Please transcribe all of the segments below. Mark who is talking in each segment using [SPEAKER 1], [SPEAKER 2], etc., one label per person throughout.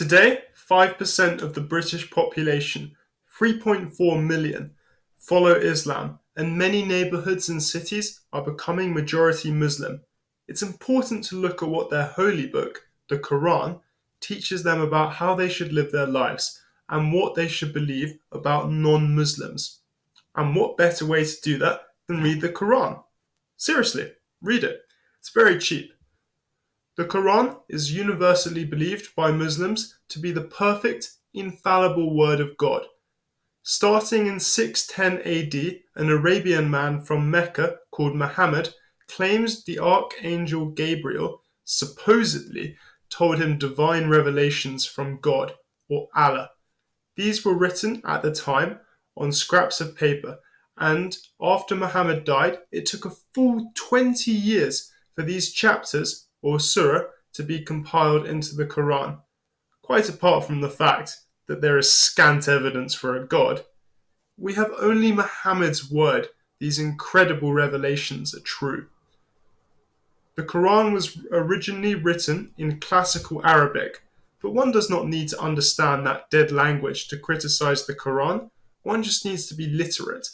[SPEAKER 1] Today, 5% of the British population, 3.4 million, follow Islam, and many neighborhoods and cities are becoming majority Muslim. It's important to look at what their holy book, the Quran, teaches them about how they should live their lives and what they should believe about non Muslims. And what better way to do that than read the Quran? Seriously, read it. It's very cheap. The Quran is universally believed by Muslims to be the perfect, infallible word of God. Starting in 610 AD, an Arabian man from Mecca called Muhammad claims the archangel Gabriel supposedly told him divine revelations from God or Allah. These were written at the time on scraps of paper, and after Muhammad died, it took a full 20 years for these chapters or surah to be compiled into the Quran. Quite apart from the fact that there is scant evidence for a God, we have only Muhammad's word these incredible revelations are true. The Quran was originally written in classical Arabic, but one does not need to understand that dead language to criticize the Quran, one just needs to be literate.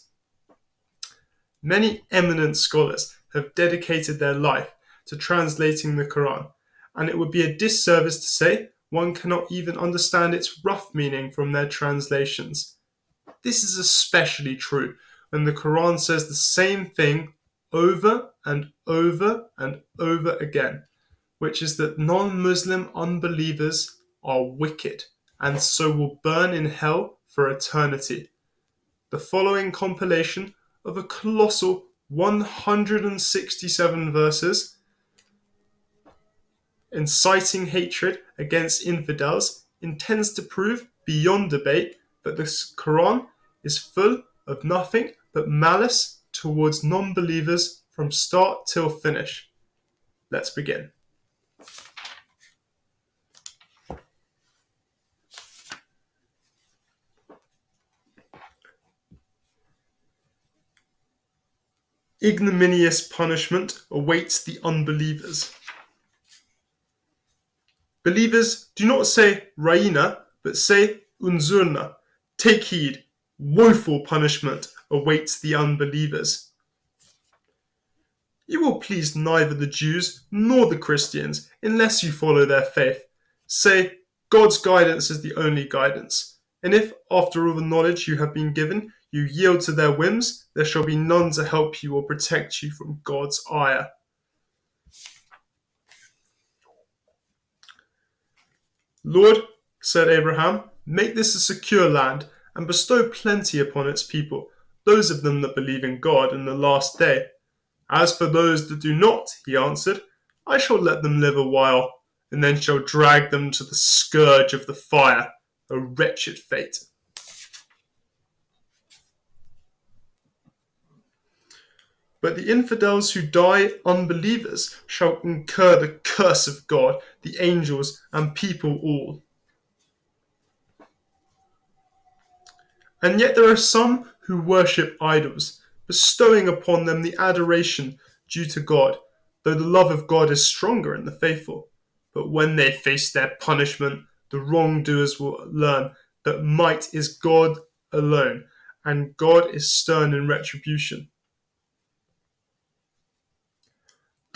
[SPEAKER 1] Many eminent scholars have dedicated their life to translating the Quran, and it would be a disservice to say one cannot even understand its rough meaning from their translations. This is especially true when the Quran says the same thing over and over and over again, which is that non Muslim unbelievers are wicked and so will burn in hell for eternity. The following compilation of a colossal 167 verses inciting hatred against infidels intends to prove beyond debate that the Quran is full of nothing but malice towards non believers from start till finish. Let's begin. Ignominious punishment awaits the unbelievers. Believers do not say Raina, but say Unzurna. Take heed, woeful punishment awaits the unbelievers. You will please neither the Jews nor the Christians unless you follow their faith. Say, God's guidance is the only guidance. And if, after all the knowledge you have been given, you yield to their whims, there shall be none to help you or protect you from God's ire. Lord, said Abraham, make this a secure land, and bestow plenty upon its people, those of them that believe in God in the last day. As for those that do not, he answered, I shall let them live a while, and then shall drag them to the scourge of the fire, a wretched fate. But the infidels who die unbelievers shall incur the curse of God, the angels, and people all. And yet there are some who worship idols, bestowing upon them the adoration due to God, though the love of God is stronger in the faithful. But when they face their punishment, the wrongdoers will learn that might is God alone, and God is stern in retribution.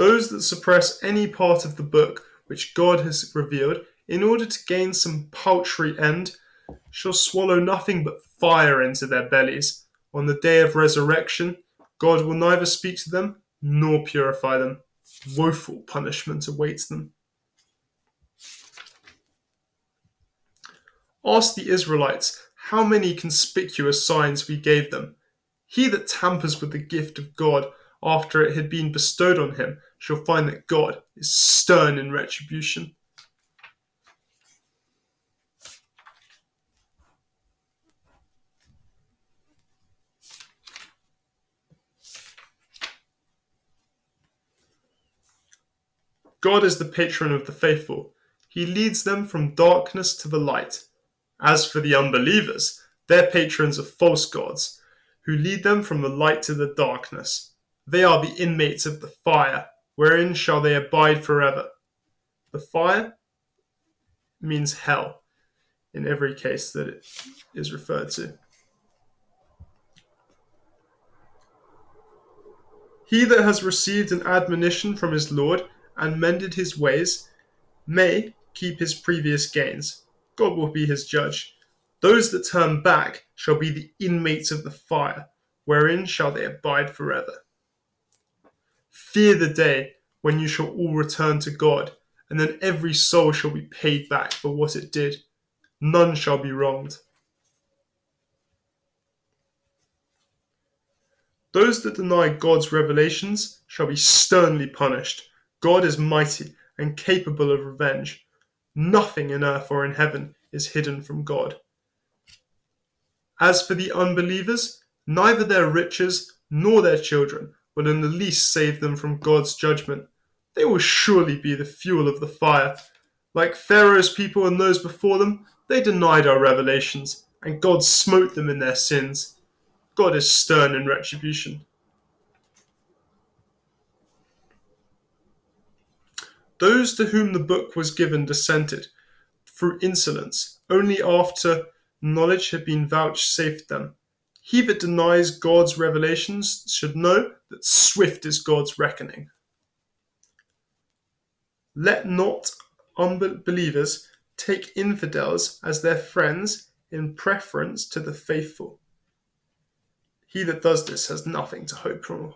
[SPEAKER 1] Those that suppress any part of the book which God has revealed in order to gain some paltry end shall swallow nothing but fire into their bellies. On the day of resurrection, God will neither speak to them nor purify them. Woeful punishment awaits them. Ask the Israelites how many conspicuous signs we gave them. He that tampers with the gift of God after it had been bestowed on him shall find that God is stern in retribution. God is the patron of the faithful. He leads them from darkness to the light. As for the unbelievers, their patrons are false gods, who lead them from the light to the darkness. They are the inmates of the fire, wherein shall they abide forever. The fire means hell, in every case that it is referred to. He that has received an admonition from his Lord and mended his ways may keep his previous gains. God will be his judge. Those that turn back shall be the inmates of the fire, wherein shall they abide forever. Fear the day when you shall all return to God, and then every soul shall be paid back for what it did. None shall be wronged. Those that deny God's revelations shall be sternly punished. God is mighty and capable of revenge. Nothing in earth or in heaven is hidden from God. As for the unbelievers, neither their riches nor their children will in the least save them from God's judgment. They will surely be the fuel of the fire. Like Pharaoh's people and those before them, they denied our revelations, and God smote them in their sins. God is stern in retribution. Those to whom the book was given dissented through insolence, only after knowledge had been vouchsafed them. He that denies God's revelations should know that swift is God's reckoning. Let not unbelievers take infidels as their friends in preference to the faithful. He that does this has nothing to hope from,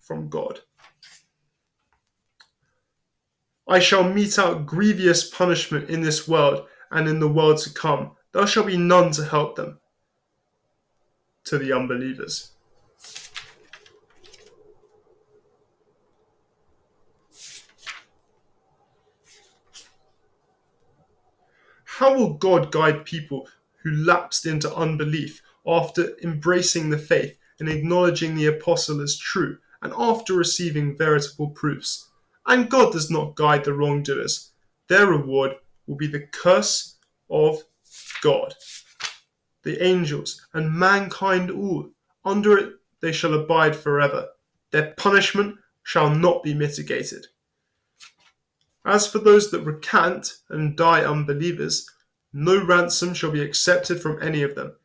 [SPEAKER 1] from God. I shall mete out grievous punishment in this world and in the world to come. There shall be none to help them. To the unbelievers. How will God guide people who lapsed into unbelief after embracing the faith and acknowledging the apostle as true, and after receiving veritable proofs? And God does not guide the wrongdoers. Their reward will be the curse of God. The angels and mankind all, under it they shall abide forever. Their punishment shall not be mitigated. As for those that recant and die unbelievers, no ransom shall be accepted from any of them,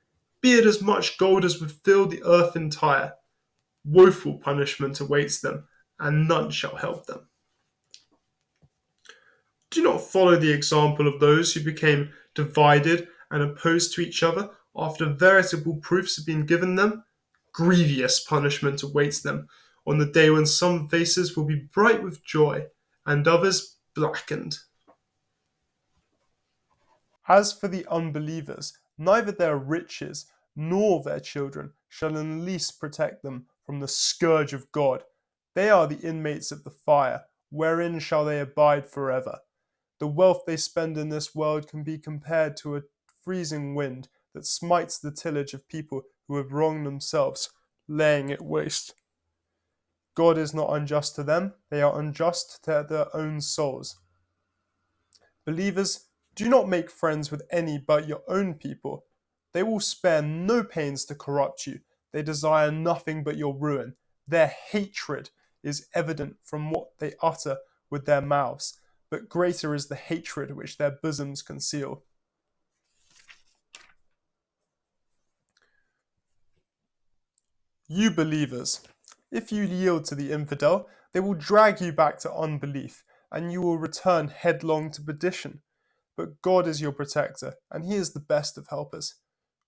[SPEAKER 1] be it as much gold as would fill the earth entire. Woeful punishment awaits them, and none shall help them. Do not follow the example of those who became divided and opposed to each other after veritable proofs have been given them. Grievous punishment awaits them on the day when some faces will be bright with joy and others blackened. As for the unbelievers, neither their riches nor their children shall in least protect them from the scourge of God. They are the inmates of the fire, wherein shall they abide forever. The wealth they spend in this world can be compared to a freezing wind that smites the tillage of people who have wronged themselves, laying it waste. God is not unjust to them, they are unjust to their own souls. Believers, do not make friends with any but your own people. They will spare no pains to corrupt you. They desire nothing but your ruin. Their hatred is evident from what they utter with their mouths, but greater is the hatred which their bosoms conceal. You believers, if you yield to the infidel, they will drag you back to unbelief, and you will return headlong to perdition. But God is your protector, and He is the best of helpers.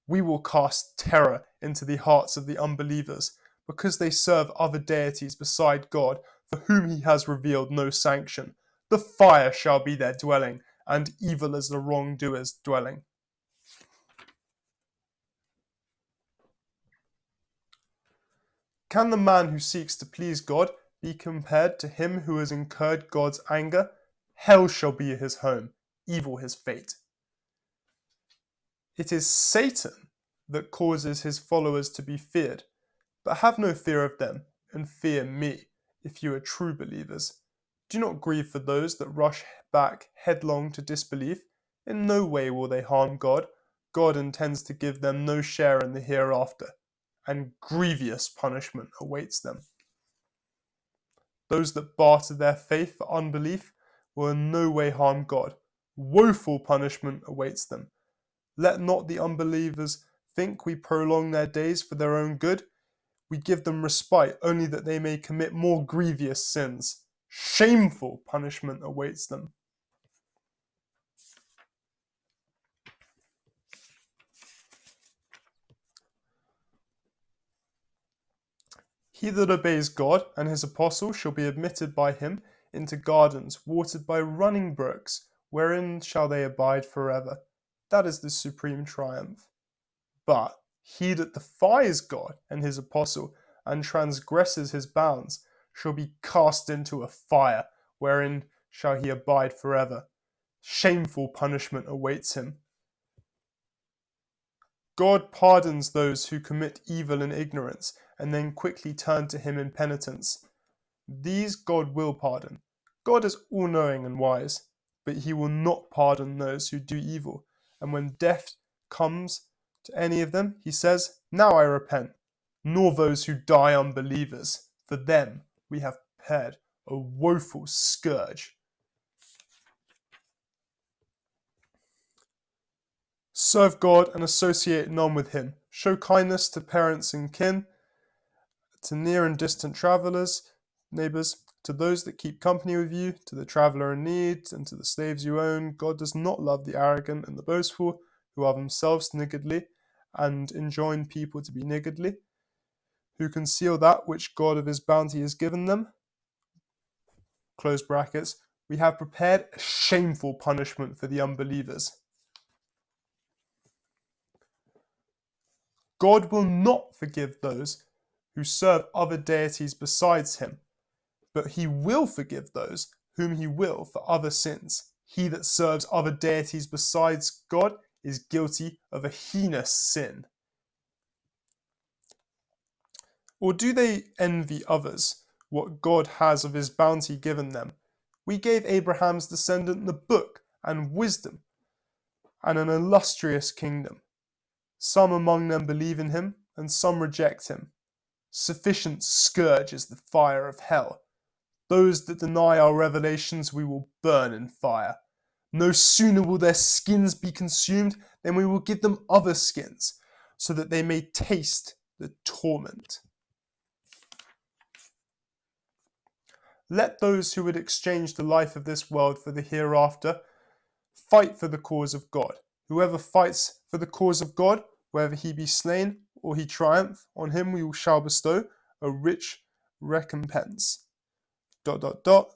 [SPEAKER 1] We will cast terror into the hearts of the unbelievers, because they serve other deities beside God, for whom He has revealed no sanction. The fire shall be their dwelling, and evil is the wrongdoer's dwelling. Can the man who seeks to please God be compared to him who has incurred God's anger? Hell shall be his home, evil his fate. It is Satan that causes his followers to be feared, but have no fear of them, and fear me, if you are true believers. Do not grieve for those that rush back headlong to disbelief. In no way will they harm God. God intends to give them no share in the hereafter and grievous punishment awaits them. Those that barter their faith for unbelief will in no way harm God. Woeful punishment awaits them. Let not the unbelievers think we prolong their days for their own good. We give them respite only that they may commit more grievous sins. Shameful punishment awaits them. He that obeys God and his apostle shall be admitted by him into gardens watered by running brooks, wherein shall they abide forever. That is the supreme triumph. But he that defies God and his apostle and transgresses his bounds shall be cast into a fire, wherein shall he abide forever. Shameful punishment awaits him. God pardons those who commit evil in ignorance and then quickly turn to him in penitence. These God will pardon. God is all knowing and wise, but he will not pardon those who do evil. And when death comes to any of them, he says, Now I repent, nor those who die unbelievers. For them we have prepared a woeful scourge. Serve God and associate none with him. Show kindness to parents and kin to near and distant travellers, neighbours, to those that keep company with you, to the traveller in need, and to the slaves you own. God does not love the arrogant and the boastful, who are themselves niggardly, and enjoin people to be niggardly, who conceal that which God of his bounty has given them. Close brackets. We have prepared a shameful punishment for the unbelievers. God will not forgive those who serve other deities besides him, but he will forgive those whom he will for other sins. He that serves other deities besides God is guilty of a heinous sin. Or do they envy others what God has of his bounty given them? We gave Abraham's descendant the book and wisdom and an illustrious kingdom. Some among them believe in him, and some reject him. Sufficient scourge is the fire of hell. Those that deny our revelations we will burn in fire. No sooner will their skins be consumed than we will give them other skins, so that they may taste the torment. Let those who would exchange the life of this world for the hereafter fight for the cause of God. Whoever fights for the cause of God, whether he be slain or he triumph, on him we shall bestow a rich recompense. Dot dot dot.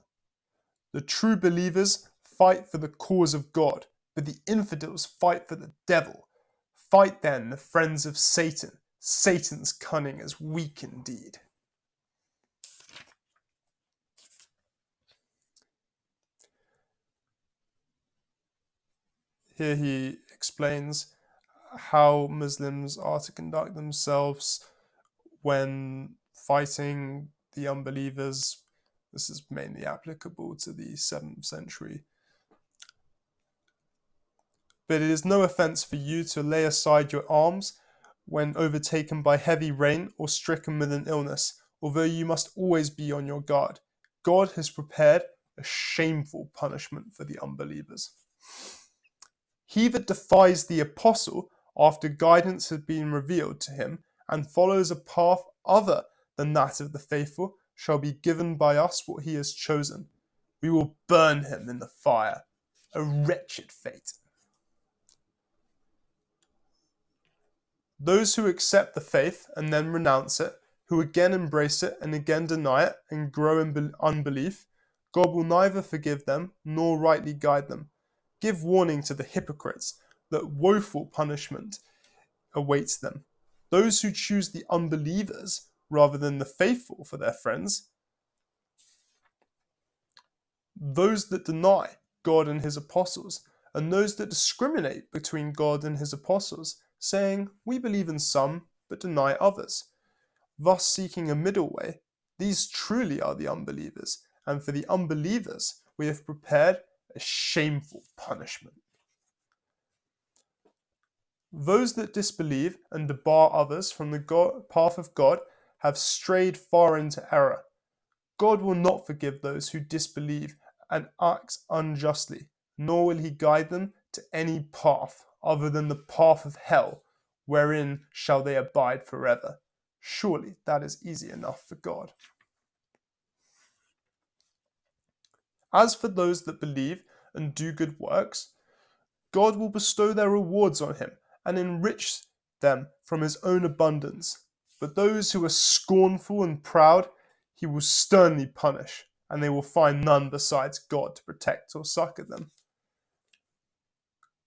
[SPEAKER 1] The true believers fight for the cause of God, but the infidels fight for the devil. Fight then the friends of Satan. Satan's cunning is weak indeed. Here he explains how Muslims are to conduct themselves when fighting the unbelievers. This is mainly applicable to the 7th century. But it is no offence for you to lay aside your arms when overtaken by heavy rain or stricken with an illness, although you must always be on your guard. God has prepared a shameful punishment for the unbelievers. He that defies the apostle after guidance has been revealed to him and follows a path other than that of the faithful shall be given by us what he has chosen. We will burn him in the fire. A wretched fate. Those who accept the faith and then renounce it, who again embrace it and again deny it and grow in unbelief, God will neither forgive them nor rightly guide them. Give warning to the hypocrites that woeful punishment awaits them. Those who choose the unbelievers rather than the faithful for their friends, those that deny God and his apostles, and those that discriminate between God and his apostles, saying, We believe in some, but deny others, thus seeking a middle way, these truly are the unbelievers, and for the unbelievers we have prepared a shameful punishment. Those that disbelieve and debar others from the God, path of God have strayed far into error. God will not forgive those who disbelieve and act unjustly, nor will he guide them to any path other than the path of hell, wherein shall they abide forever. Surely that is easy enough for God. As for those that believe and do good works, God will bestow their rewards on him and enrich them from his own abundance. But those who are scornful and proud, he will sternly punish, and they will find none besides God to protect or succor them.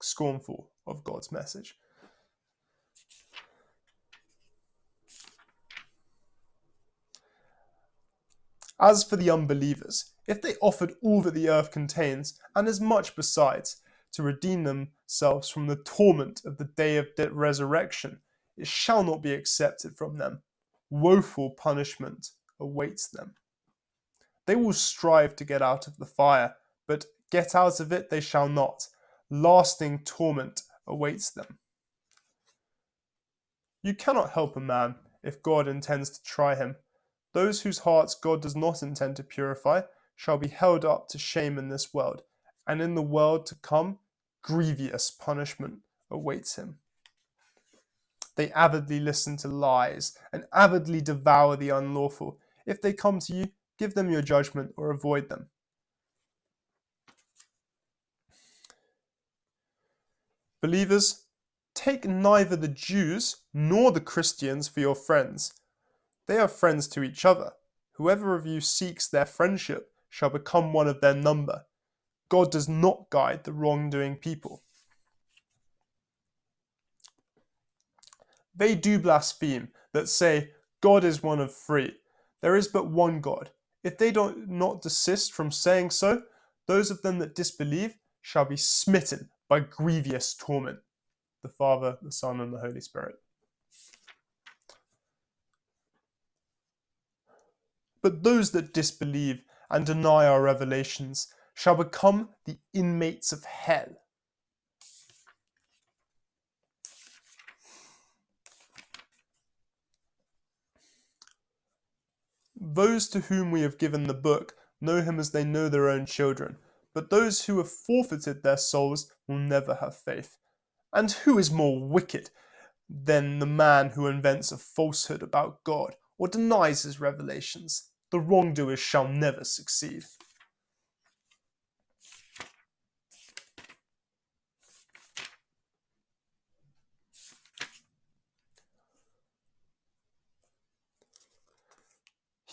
[SPEAKER 1] Scornful of God's message. As for the unbelievers, if they offered all that the earth contains, and as much besides, to redeem themselves from the torment of the day of resurrection, it shall not be accepted from them. Woeful punishment awaits them. They will strive to get out of the fire, but get out of it they shall not. Lasting torment awaits them. You cannot help a man if God intends to try him. Those whose hearts God does not intend to purify shall be held up to shame in this world, and in the world to come grievous punishment awaits him. They avidly listen to lies and avidly devour the unlawful. If they come to you, give them your judgment or avoid them. Believers, take neither the Jews nor the Christians for your friends. They are friends to each other. Whoever of you seeks their friendship shall become one of their number. God does not guide the wrongdoing people. They do blaspheme that say, God is one of three. There is but one God. If they do not desist from saying so, those of them that disbelieve shall be smitten by grievous torment. The Father, the Son, and the Holy Spirit. But those that disbelieve and deny our revelations shall become the inmates of hell. Those to whom we have given the book know him as they know their own children, but those who have forfeited their souls will never have faith. And who is more wicked than the man who invents a falsehood about God or denies his revelations? The wrongdoers shall never succeed.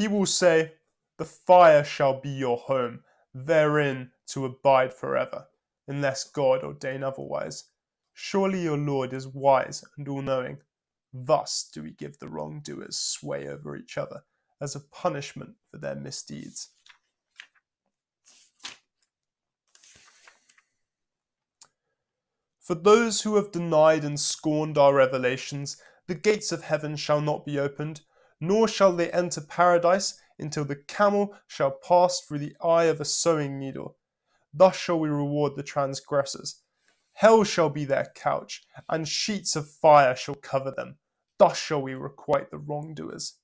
[SPEAKER 1] He will say, The fire shall be your home, therein to abide forever, unless God ordain otherwise. Surely your Lord is wise and all knowing. Thus do we give the wrongdoers sway over each other as a punishment for their misdeeds. For those who have denied and scorned our revelations, the gates of heaven shall not be opened nor shall they enter paradise until the camel shall pass through the eye of a sewing needle. Thus shall we reward the transgressors. Hell shall be their couch, and sheets of fire shall cover them. Thus shall we requite the wrongdoers.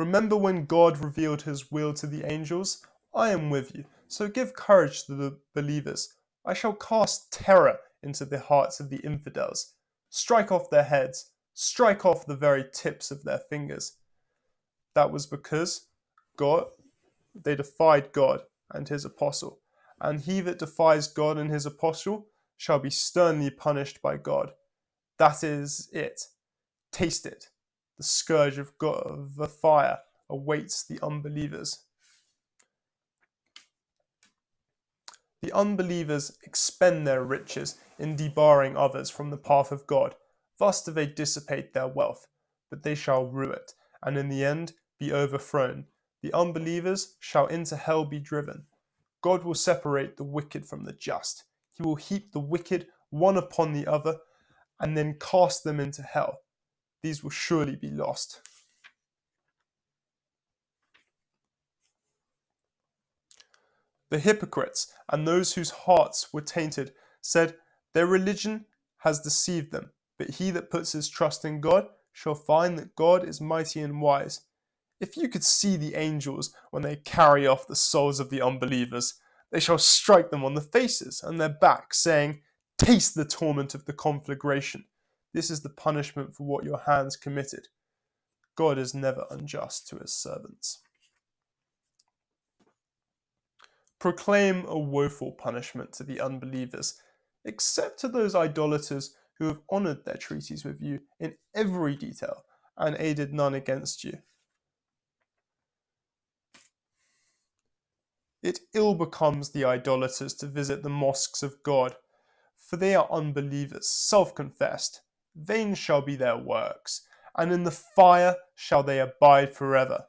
[SPEAKER 1] Remember when God revealed his will to the angels? I am with you, so give courage to the believers. I shall cast terror into the hearts of the infidels. Strike off their heads, strike off the very tips of their fingers. That was because God they defied God and his apostle, and he that defies God and his apostle shall be sternly punished by God. That is it. Taste it the scourge of, God, of the fire awaits the unbelievers. The unbelievers expend their riches in debarring others from the path of God. Thus do they dissipate their wealth, but they shall rue it, and in the end be overthrown. The unbelievers shall into hell be driven. God will separate the wicked from the just. He will heap the wicked one upon the other, and then cast them into hell these will surely be lost. The hypocrites and those whose hearts were tainted said, Their religion has deceived them, but he that puts his trust in God shall find that God is mighty and wise. If you could see the angels when they carry off the souls of the unbelievers, they shall strike them on the faces and their backs, saying, Taste the torment of the conflagration. This is the punishment for what your hands committed. God is never unjust to his servants. Proclaim a woeful punishment to the unbelievers, except to those idolaters who have honoured their treaties with you in every detail and aided none against you. It ill becomes the idolaters to visit the mosques of God, for they are unbelievers, self confessed. Vain shall be their works, and in the fire shall they abide forever.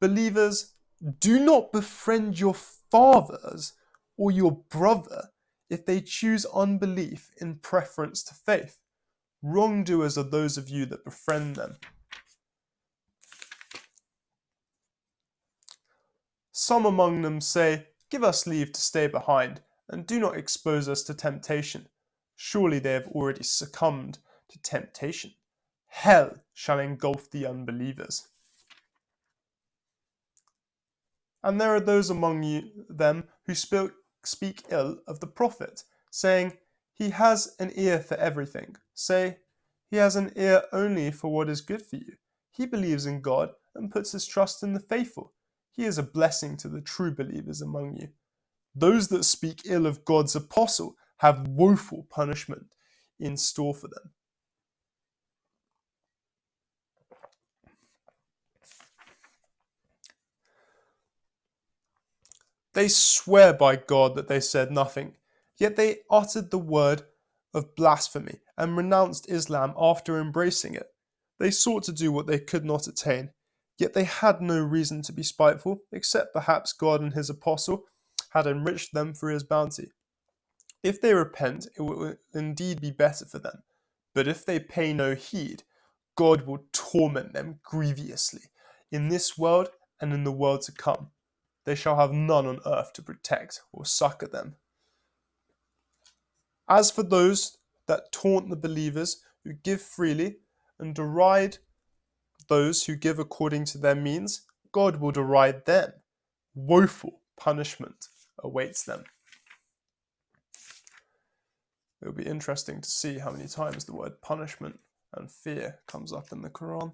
[SPEAKER 1] Believers, do not befriend your fathers or your brother if they choose unbelief in preference to faith. Wrongdoers are those of you that befriend them. Some among them say, Give us leave to stay behind, and do not expose us to temptation. Surely they have already succumbed to temptation. Hell shall engulf the unbelievers. And there are those among you, them who speak, speak ill of the prophet, saying, He has an ear for everything. Say, He has an ear only for what is good for you. He believes in God and puts his trust in the faithful. He is a blessing to the true believers among you. Those that speak ill of God's apostle have woeful punishment in store for them. They swear by God that they said nothing, yet they uttered the word of blasphemy and renounced Islam after embracing it. They sought to do what they could not attain, yet they had no reason to be spiteful, except perhaps God and his apostle had enriched them for his bounty. If they repent, it will indeed be better for them, but if they pay no heed, God will torment them grievously in this world and in the world to come they shall have none on earth to protect or succor them. As for those that taunt the believers who give freely and deride those who give according to their means, God will deride them. Woeful punishment awaits them. It will be interesting to see how many times the word punishment and fear comes up in the Quran.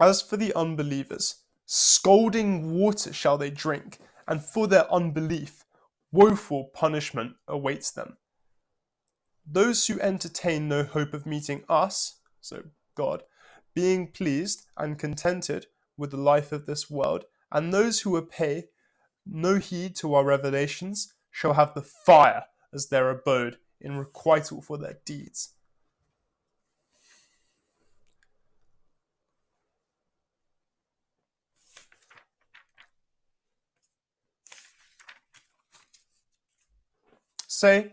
[SPEAKER 1] As for the unbelievers, scalding water shall they drink, and for their unbelief, woeful punishment awaits them. Those who entertain no hope of meeting us, so God, being pleased and contented with the life of this world, and those who will pay no heed to our revelations, shall have the fire as their abode in requital for their deeds. Say,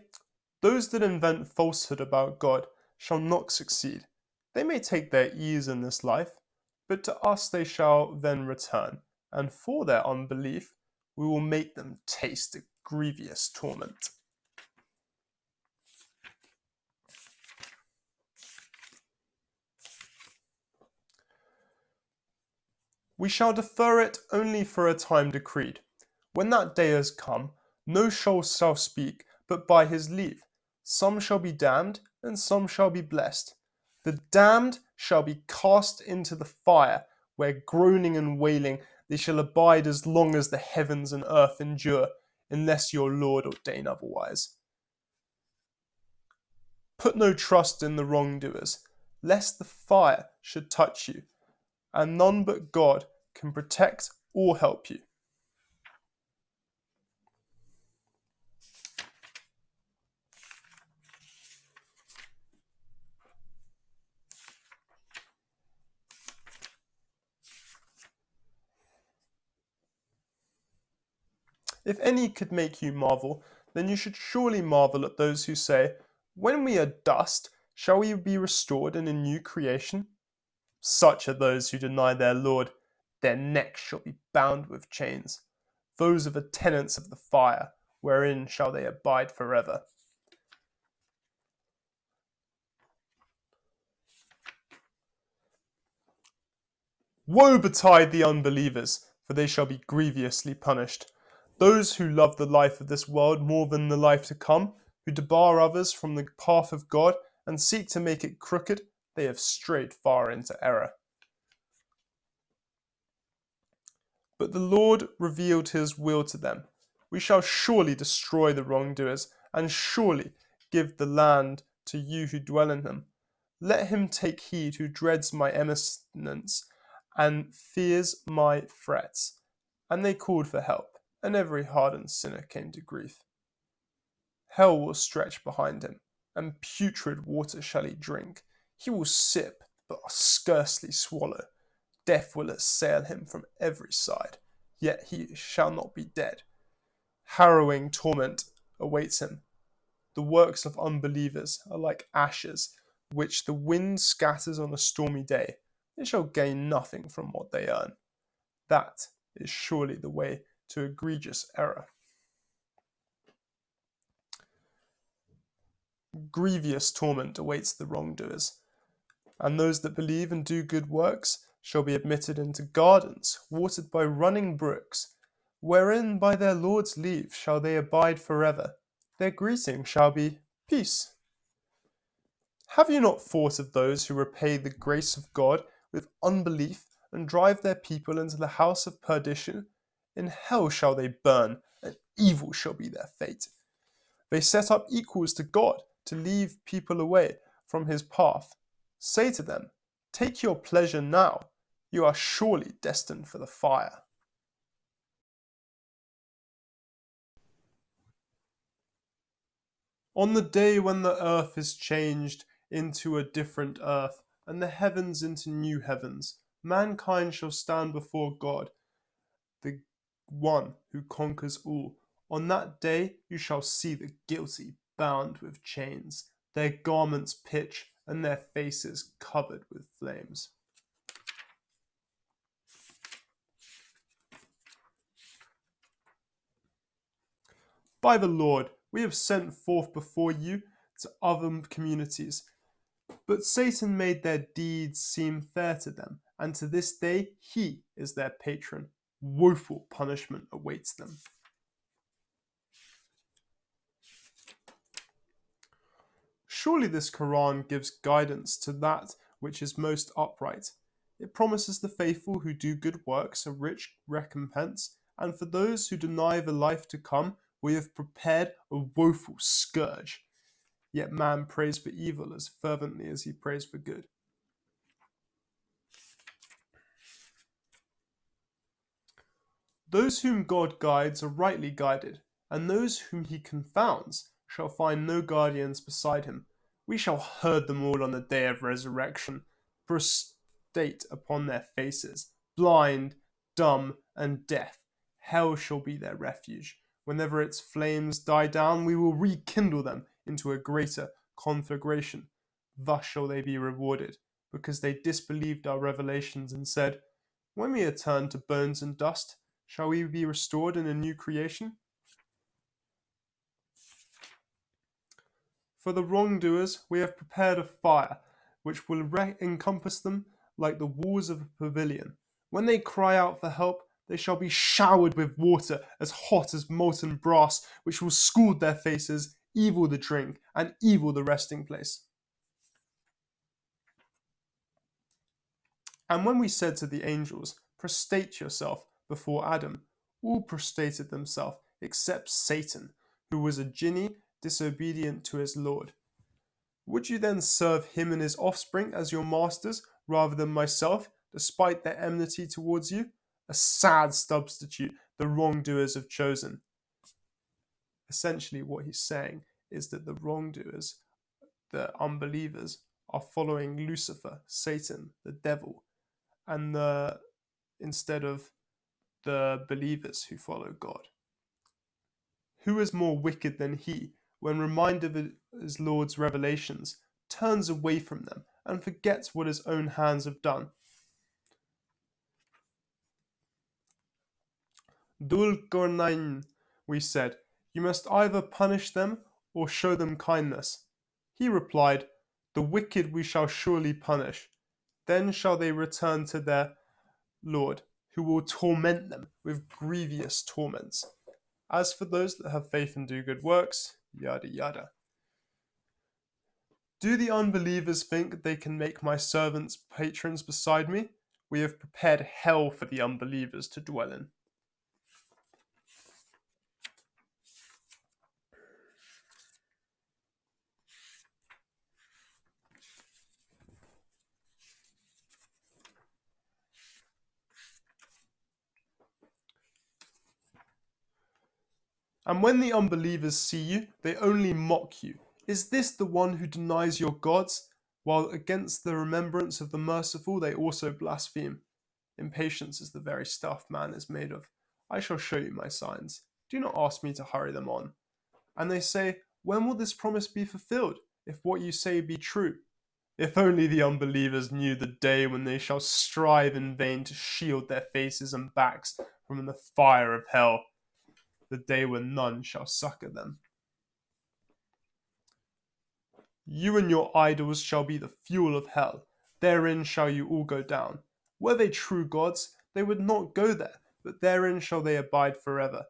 [SPEAKER 1] those that invent falsehood about God shall not succeed. They may take their ease in this life, but to us they shall then return, and for their unbelief we will make them taste a grievous torment. We shall defer it only for a time decreed. When that day has come, no soul shall speak but by his leave. Some shall be damned, and some shall be blessed. The damned shall be cast into the fire, where groaning and wailing they shall abide as long as the heavens and earth endure, unless your Lord ordain otherwise. Put no trust in the wrongdoers, lest the fire should touch you, and none but God can protect or help you. If any could make you marvel, then you should surely marvel at those who say, When we are dust, shall we be restored in a new creation? Such are those who deny their Lord. Their necks shall be bound with chains. Those are the tenants of the fire, wherein shall they abide forever. Woe betide the unbelievers, for they shall be grievously punished. Those who love the life of this world more than the life to come, who debar others from the path of God and seek to make it crooked, they have strayed far into error. But the Lord revealed his will to them. We shall surely destroy the wrongdoers, and surely give the land to you who dwell in them. Let him take heed who dreads my eminence and fears my threats. And they called for help, and every hardened sinner came to grief. Hell will stretch behind him, and putrid water shall he drink. He will sip, but scarcely swallow. Death will assail him from every side, yet he shall not be dead. Harrowing torment awaits him. The works of unbelievers are like ashes, which the wind scatters on a stormy day they shall gain nothing from what they earn. That is surely the way to egregious error. Grievous torment awaits the wrongdoers, and those that believe and do good works shall be admitted into gardens watered by running brooks, wherein by their Lord's leave shall they abide forever. Their greeting shall be peace. Have you not thought of those who repay the grace of God with unbelief and drive their people into the house of perdition. In hell shall they burn, and evil shall be their fate. They set up equals to God to leave people away from his path. Say to them, Take your pleasure now, you are surely destined for the fire. On the day when the earth is changed into a different earth, and the heavens into new heavens. Mankind shall stand before God, one who conquers all. On that day you shall see the guilty bound with chains, their garments pitch, and their faces covered with flames. By the Lord, we have sent forth before you to other communities but Satan made their deeds seem fair to them, and to this day he is their patron. Woeful punishment awaits them. Surely this Quran gives guidance to that which is most upright. It promises the faithful who do good works a rich recompense, and for those who deny the life to come, we have prepared a woeful scourge. Yet man prays for evil as fervently as he prays for good. Those whom God guides are rightly guided, and those whom he confounds shall find no guardians beside him. We shall herd them all on the day of resurrection, prostrate upon their faces, blind, dumb, and deaf. Hell shall be their refuge. Whenever its flames die down, we will rekindle them into a greater conflagration. Thus shall they be rewarded, because they disbelieved our revelations and said, When we are turned to bones and dust, shall we be restored in a new creation? For the wrongdoers we have prepared a fire, which will encompass them like the walls of a pavilion. When they cry out for help, they shall be showered with water as hot as molten brass, which will scald their faces evil the drink, and evil the resting place. And when we said to the angels, Prostrate yourself before Adam, all prostrated themselves except Satan, who was a jinni disobedient to his Lord. Would you then serve him and his offspring as your masters rather than myself, despite their enmity towards you? A sad substitute the wrongdoers have chosen essentially what he's saying is that the wrongdoers, the unbelievers, are following Lucifer, Satan, the devil, and the instead of the believers who follow God. Who is more wicked than he, when reminded of his Lord's revelations, turns away from them and forgets what his own hands have done? Dul we said, You must either punish them or show them kindness. He replied, The wicked we shall surely punish. Then shall they return to their Lord, who will torment them with grievous torments. As for those that have faith and do good works, yada yada. Do the unbelievers think they can make my servants patrons beside me? We have prepared hell for the unbelievers to dwell in. And when the unbelievers see you, they only mock you. Is this the one who denies your gods, while against the remembrance of the merciful they also blaspheme? Impatience is the very stuff man is made of. I shall show you my signs. Do not ask me to hurry them on. And they say, When will this promise be fulfilled, if what you say be true? If only the unbelievers knew the day when they shall strive in vain to shield their faces and backs from the fire of hell the day when none shall succor them. You and your idols shall be the fuel of hell. Therein shall you all go down. Were they true gods, they would not go there, but therein shall they abide forever.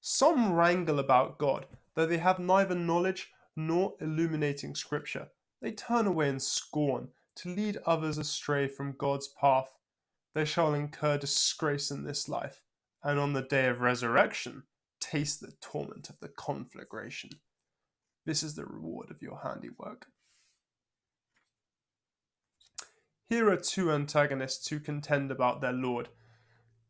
[SPEAKER 1] Some wrangle about God, though they have neither knowledge nor illuminating scripture. They turn away in scorn to lead others astray from God's path they shall incur disgrace in this life, and on the day of resurrection taste the torment of the conflagration. This is the reward of your handiwork. Here are two antagonists who contend about their Lord.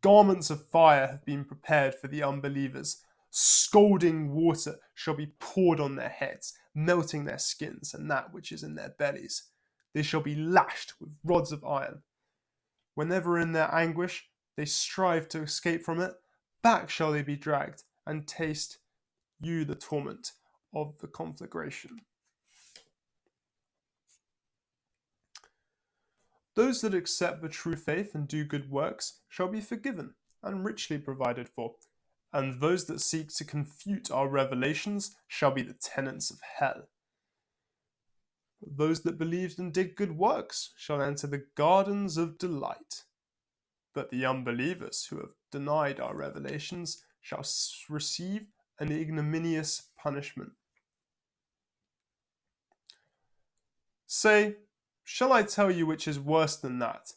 [SPEAKER 1] Garments of fire have been prepared for the unbelievers. Scalding water shall be poured on their heads, melting their skins and that which is in their bellies. They shall be lashed with rods of iron Whenever in their anguish they strive to escape from it, back shall they be dragged, and taste you the torment of the conflagration. Those that accept the true faith and do good works shall be forgiven and richly provided for, and those that seek to confute our revelations shall be the tenants of hell. Those that believed and did good works shall enter the gardens of delight. But the unbelievers who have denied our revelations shall receive an ignominious punishment. Say, shall I tell you which is worse than that?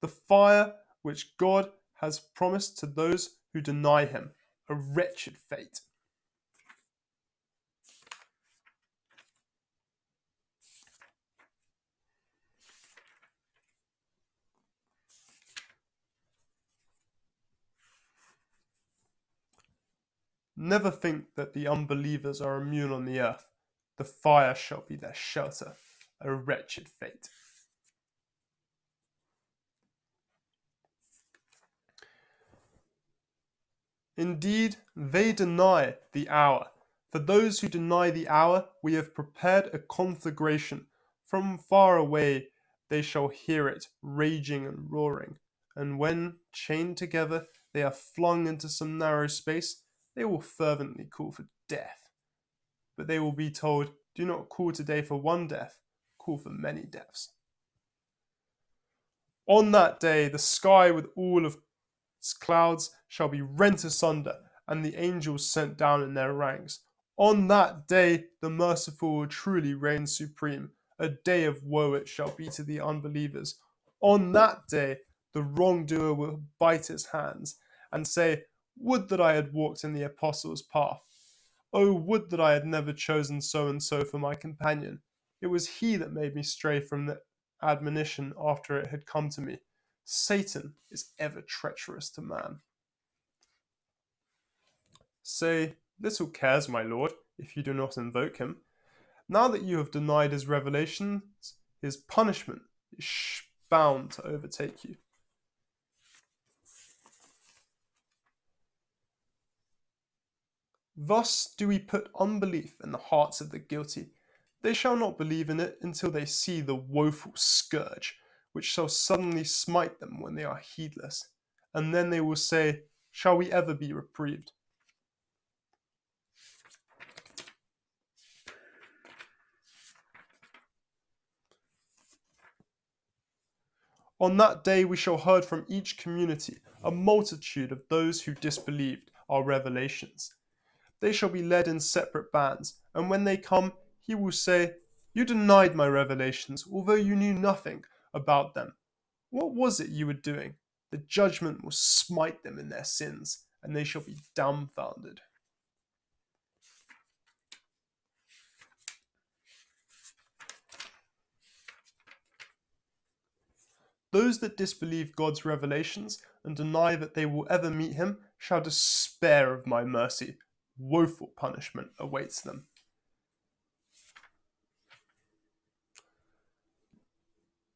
[SPEAKER 1] The fire which God has promised to those who deny him, a wretched fate. Never think that the unbelievers are immune on the earth. The fire shall be their shelter, a wretched fate. Indeed, they deny the hour. For those who deny the hour, we have prepared a conflagration. From far away they shall hear it raging and roaring. And when, chained together, they are flung into some narrow space, they will fervently call for death. But they will be told, Do not call today for one death, call for many deaths. On that day, the sky with all of its clouds shall be rent asunder, and the angels sent down in their ranks. On that day, the merciful will truly reign supreme. A day of woe it shall be to the unbelievers. On that day, the wrongdoer will bite his hands and say, would that I had walked in the apostles' path. Oh, would that I had never chosen so and so for my companion. It was he that made me stray from the admonition after it had come to me. Satan is ever treacherous to man. Say, little cares, my lord, if you do not invoke him. Now that you have denied his revelations, his punishment is bound to overtake you. Thus do we put unbelief in the hearts of the guilty. They shall not believe in it until they see the woeful scourge, which shall suddenly smite them when they are heedless. And then they will say, shall we ever be reprieved. On that day we shall herd from each community a multitude of those who disbelieved our revelations. They shall be led in separate bands, and when they come, he will say, You denied my revelations, although you knew nothing about them. What was it you were doing? The judgment will smite them in their sins, and they shall be dumbfounded. Those that disbelieve God's revelations and deny that they will ever meet him shall despair of my mercy. Woeful punishment awaits them.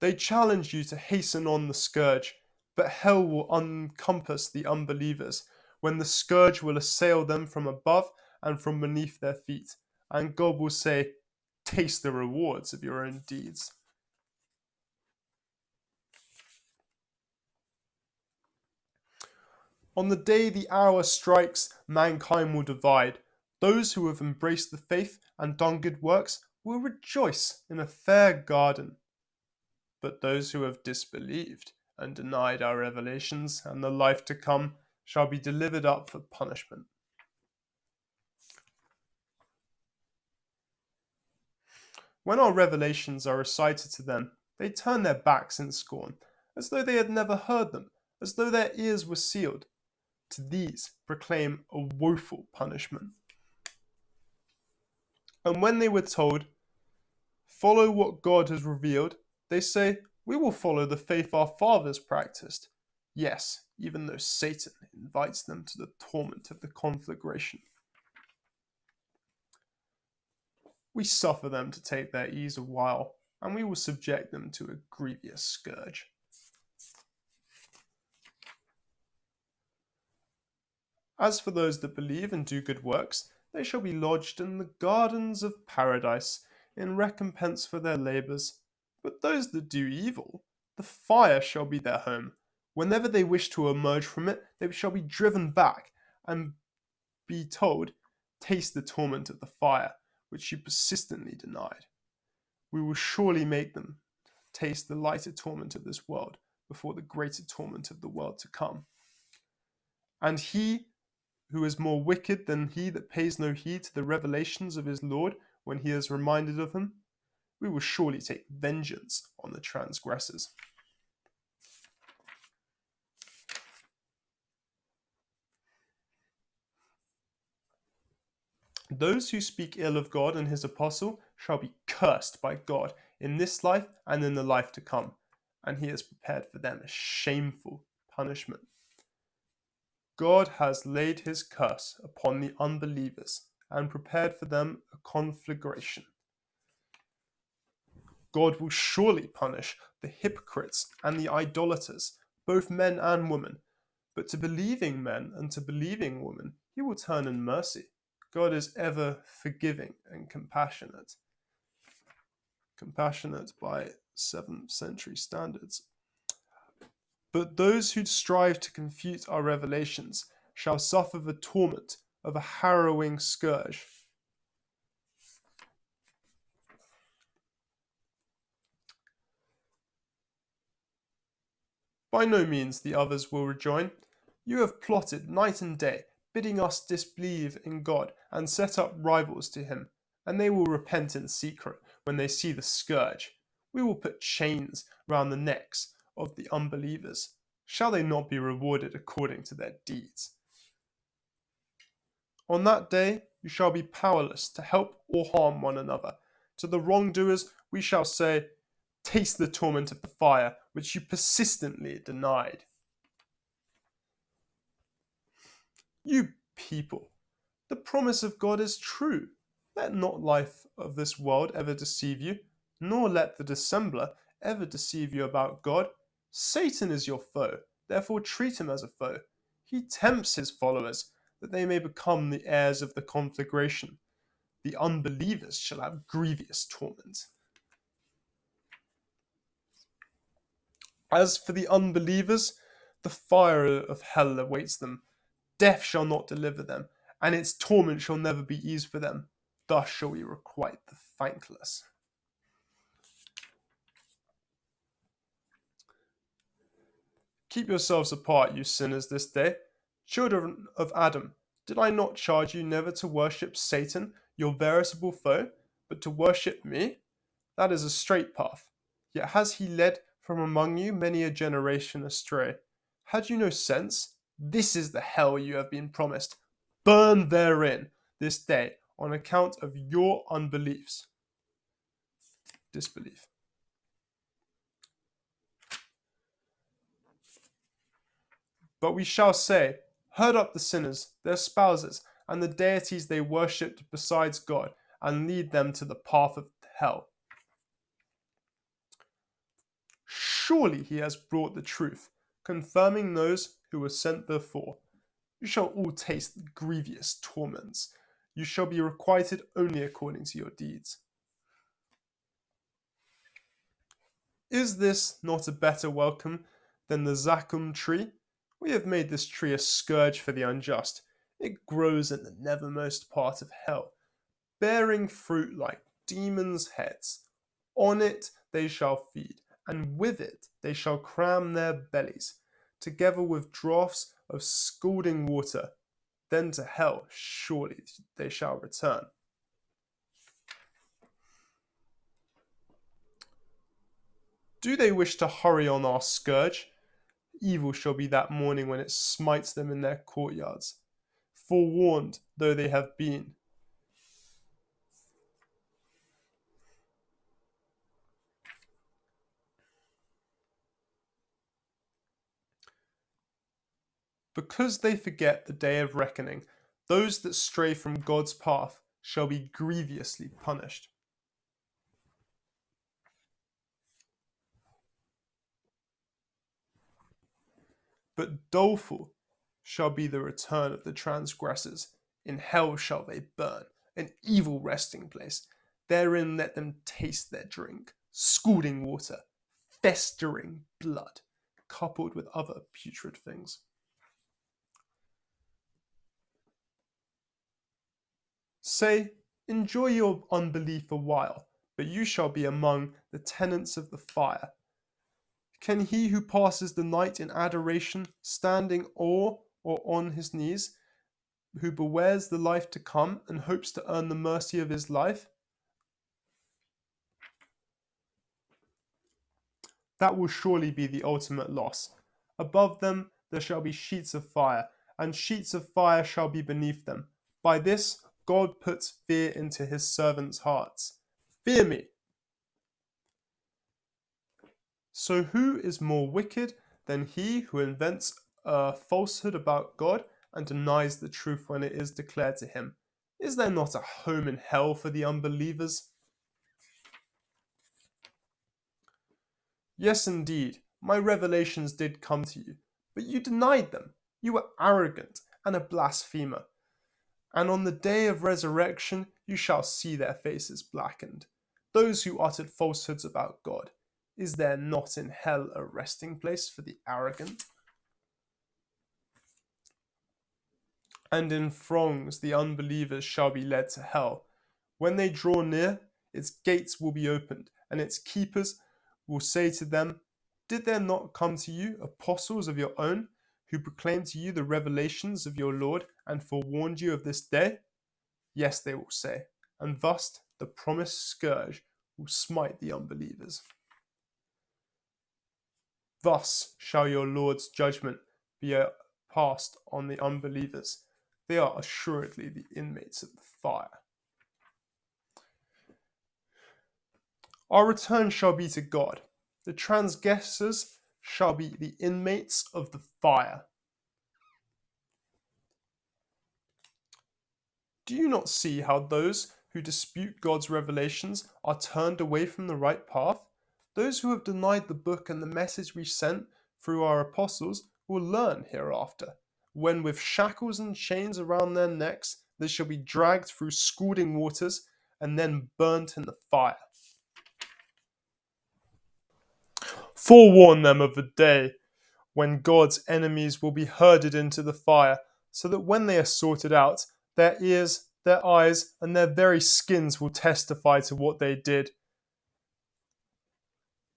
[SPEAKER 1] They challenge you to hasten on the scourge, but hell will encompass the unbelievers when the scourge will assail them from above and from beneath their feet, and God will say, Taste the rewards of your own deeds. On the day the hour strikes, mankind will divide. Those who have embraced the faith and done good works will rejoice in a fair garden. But those who have disbelieved and denied our revelations and the life to come shall be delivered up for punishment. When our revelations are recited to them, they turn their backs in scorn, as though they had never heard them, as though their ears were sealed to these proclaim a woeful punishment. And when they were told, Follow what God has revealed, they say, We will follow the faith our fathers practiced. Yes, even though Satan invites them to the torment of the conflagration. We suffer them to take their ease a while, and we will subject them to a grievous scourge. As for those that believe and do good works, they shall be lodged in the gardens of paradise in recompense for their labours. But those that do evil, the fire shall be their home. Whenever they wish to emerge from it, they shall be driven back and be told, Taste the torment of the fire, which you persistently denied. We will surely make them taste the lighter torment of this world before the greater torment of the world to come. And he who is more wicked than he that pays no heed to the revelations of his Lord when he is reminded of them? We will surely take vengeance on the transgressors. Those who speak ill of God and his apostle shall be cursed by God in this life and in the life to come, and he has prepared for them a shameful punishment. God has laid his curse upon the unbelievers and prepared for them a conflagration. God will surely punish the hypocrites and the idolaters, both men and women. But to believing men and to believing women, he will turn in mercy. God is ever forgiving and compassionate. Compassionate by 7th century standards. But those who strive to confute our revelations shall suffer the torment of a harrowing scourge. By no means, the others will rejoin. You have plotted night and day, bidding us disbelieve in God and set up rivals to him, and they will repent in secret when they see the scourge. We will put chains round the necks of the unbelievers? Shall they not be rewarded according to their deeds? On that day you shall be powerless to help or harm one another. To the wrongdoers we shall say, Taste the torment of the fire which you persistently denied. You people, the promise of God is true. Let not life of this world ever deceive you, nor let the dissembler ever deceive you about God. Satan is your foe, therefore treat him as a foe. He tempts his followers that they may become the heirs of the conflagration. The unbelievers shall have grievous torment. As for the unbelievers, the fire of hell awaits them. Death shall not deliver them, and its torment shall never be eased for them. Thus shall we requite the thankless. Keep yourselves apart, you sinners, this day. Children of Adam, did I not charge you never to worship Satan, your veritable foe, but to worship me? That is a straight path. Yet has he led from among you many a generation astray. Had you no sense? This is the hell you have been promised. Burn therein this day on account of your unbeliefs. Disbelief. But we shall say, Herd up the sinners, their spouses, and the deities they worshipped besides God, and lead them to the path of hell. Surely he has brought the truth, confirming those who were sent before. You shall all taste grievous torments. You shall be requited only according to your deeds. Is this not a better welcome than the Zaqqum tree? We have made this tree a scourge for the unjust. It grows in the nethermost part of hell, bearing fruit like demons' heads. On it they shall feed, and with it they shall cram their bellies, together with draughts of scalding water. Then to hell surely they shall return. Do they wish to hurry on our scourge? Evil shall be that morning when it smites them in their courtyards, forewarned though they have been. Because they forget the day of reckoning, those that stray from God's path shall be grievously punished. But doleful shall be the return of the transgressors. In hell shall they burn, an evil resting place. Therein let them taste their drink, scalding water, festering blood, coupled with other putrid things. Say, enjoy your unbelief a while, but you shall be among the tenants of the fire can he who passes the night in adoration, standing or or on his knees, who bewares the life to come and hopes to earn the mercy of his life? That will surely be the ultimate loss. Above them there shall be sheets of fire, and sheets of fire shall be beneath them. By this God puts fear into his servants' hearts. Fear me, so who is more wicked than he who invents a falsehood about God and denies the truth when it is declared to him? Is there not a home in hell for the unbelievers? Yes, indeed, my revelations did come to you, but you denied them. You were arrogant and a blasphemer. And on the day of resurrection you shall see their faces blackened, those who uttered falsehoods about God. Is there not in hell a resting place for the arrogant? And in throngs the unbelievers shall be led to hell. When they draw near, its gates will be opened, and its keepers will say to them, Did there not come to you apostles of your own, who proclaimed to you the revelations of your Lord, and forewarned you of this day? Yes, they will say, and thus the promised scourge will smite the unbelievers. Thus shall your Lord's judgment be passed on the unbelievers. They are assuredly the inmates of the fire. Our return shall be to God. The transgressors shall be the inmates of the fire. Do you not see how those who dispute God's revelations are turned away from the right path? Those who have denied the book and the message we sent through our apostles will learn hereafter, when with shackles and chains around their necks they shall be dragged through scalding waters and then burnt in the fire. Forewarn them of the day when God's enemies will be herded into the fire, so that when they are sorted out, their ears, their eyes, and their very skins will testify to what they did.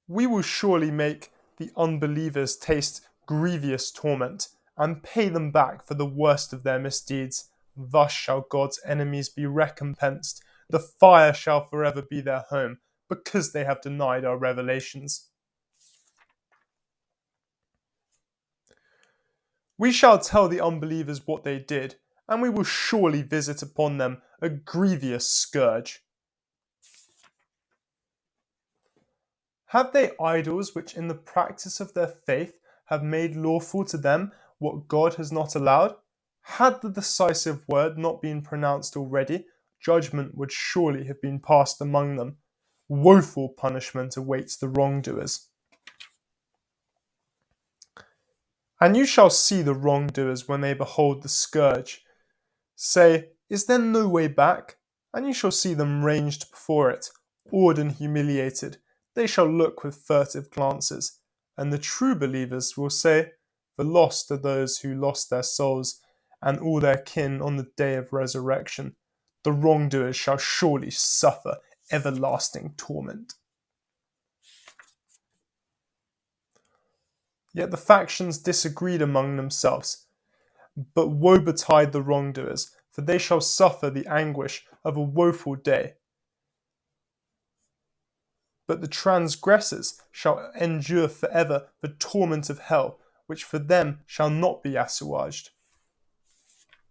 [SPEAKER 1] We will surely make the unbelievers taste grievous torment and pay them back for the worst of their misdeeds. Thus shall God's enemies be recompensed. The fire shall forever be their home, because they have denied our revelations. We shall tell the unbelievers what they did, and we will surely visit upon them a grievous scourge. Have they idols which, in the practice of their faith, have made lawful to them what God has not allowed? Had the decisive word not been pronounced already, judgment would surely have been passed among them. Woeful punishment awaits the wrongdoers. And you shall see the wrongdoers when they behold the scourge. Say, Is there no way back? And you shall see them ranged before it, awed and humiliated. They shall look with furtive glances. And the true believers will say, The lost are those who lost their souls and all their kin on the day of resurrection. The wrongdoers shall surely suffer everlasting torment. Yet the factions disagreed among themselves. But woe betide the wrongdoers, for they shall suffer the anguish of a woeful day. But the transgressors shall endure forever the torment of hell, which for them shall not be assuaged.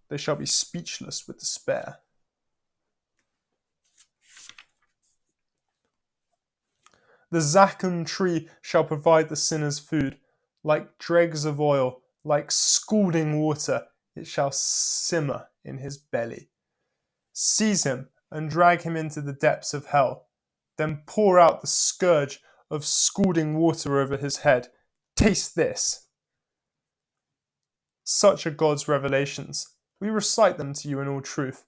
[SPEAKER 1] They shall be speechless with despair. The Zaqqum tree shall provide the sinner's food, like dregs of oil, like scalding water, it shall simmer in his belly. Seize him and drag him into the depths of hell. Then pour out the scourge of scalding water over his head. Taste this. Such are God's revelations. We recite them to you in all truth.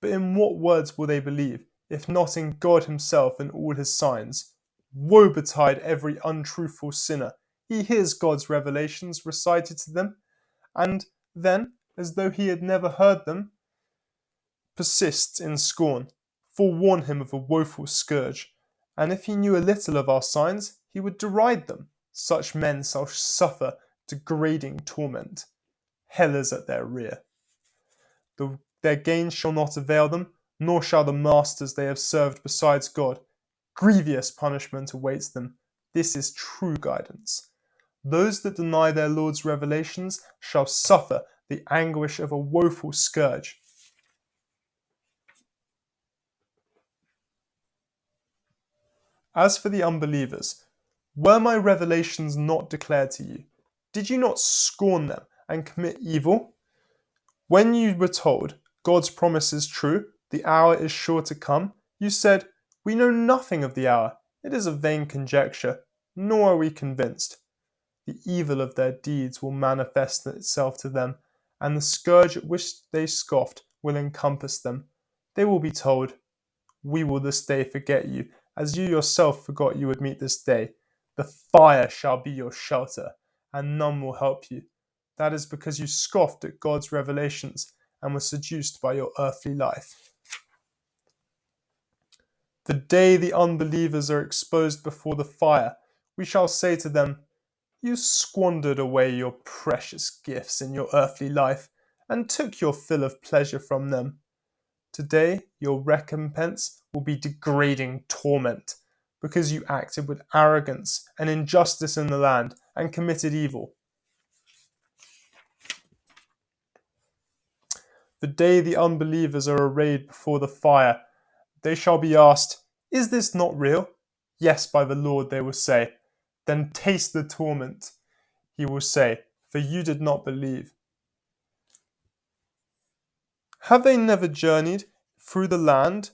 [SPEAKER 1] But in what words will they believe, if not in God Himself and all His signs? Woe betide every untruthful sinner he hears God's revelations recited to them, and then, as though he had never heard them, persists in scorn. Forewarn him of a woeful scourge, and if he knew a little of our signs, he would deride them. Such men shall suffer degrading torment. Hell is at their rear. The, their gains shall not avail them, nor shall the masters they have served besides God. Grievous punishment awaits them. This is true guidance. Those that deny their Lord's revelations shall suffer the anguish of a woeful scourge. As for the unbelievers, were my revelations not declared to you? Did you not scorn them and commit evil? When you were told, God's promise is true, the hour is sure to come, you said, We know nothing of the hour, it is a vain conjecture, nor are we convinced the evil of their deeds will manifest itself to them, and the scourge at which they scoffed will encompass them. They will be told, We will this day forget you, as you yourself forgot you would meet this day. The fire shall be your shelter, and none will help you. That is because you scoffed at God's revelations and were seduced by your earthly life. The day the unbelievers are exposed before the fire, we shall say to them, you squandered away your precious gifts in your earthly life and took your fill of pleasure from them. Today, your recompense will be degrading torment because you acted with arrogance and injustice in the land and committed evil. The day the unbelievers are arrayed before the fire, they shall be asked, Is this not real? Yes, by the Lord, they will say. Then taste the torment, he will say, for you did not believe. Have they never journeyed through the land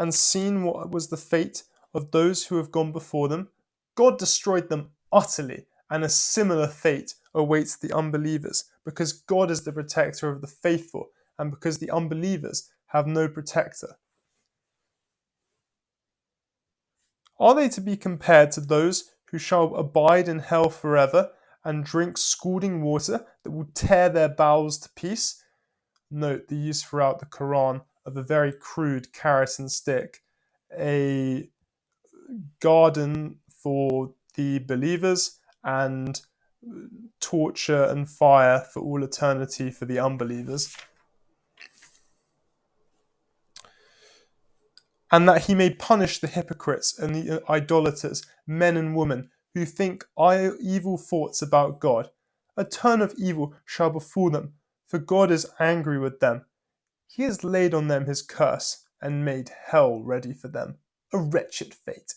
[SPEAKER 1] and seen what was the fate of those who have gone before them? God destroyed them utterly, and a similar fate awaits the unbelievers, because God is the protector of the faithful, and because the unbelievers have no protector. Are they to be compared to those who shall abide in hell forever, and drink scalding water that will tear their bowels to piece. Note the use throughout the Quran of a very crude carrot and stick, a garden for the believers, and torture and fire for all eternity for the unbelievers. And that he may punish the hypocrites and the idolaters, men and women, who think evil thoughts about God. A turn of evil shall befall them, for God is angry with them. He has laid on them his curse and made hell ready for them, a wretched fate.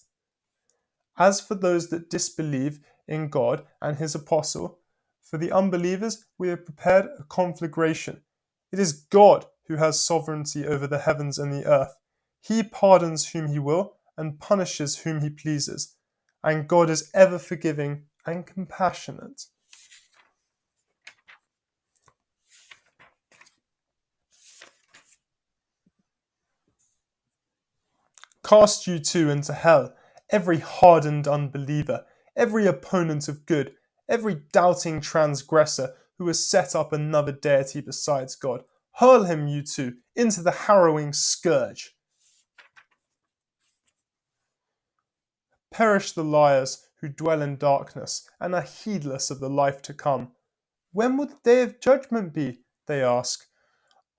[SPEAKER 1] As for those that disbelieve in God and his apostle, for the unbelievers we have prepared a conflagration. It is God who has sovereignty over the heavens and the earth. He pardons whom he will and punishes whom he pleases and God is ever forgiving and compassionate. Cast you too into hell, every hardened unbeliever, every opponent of good, every doubting transgressor who has set up another deity besides God. Hurl him, you two, into the harrowing scourge. Perish the liars who dwell in darkness and are heedless of the life to come. When will the day of judgment be? They ask.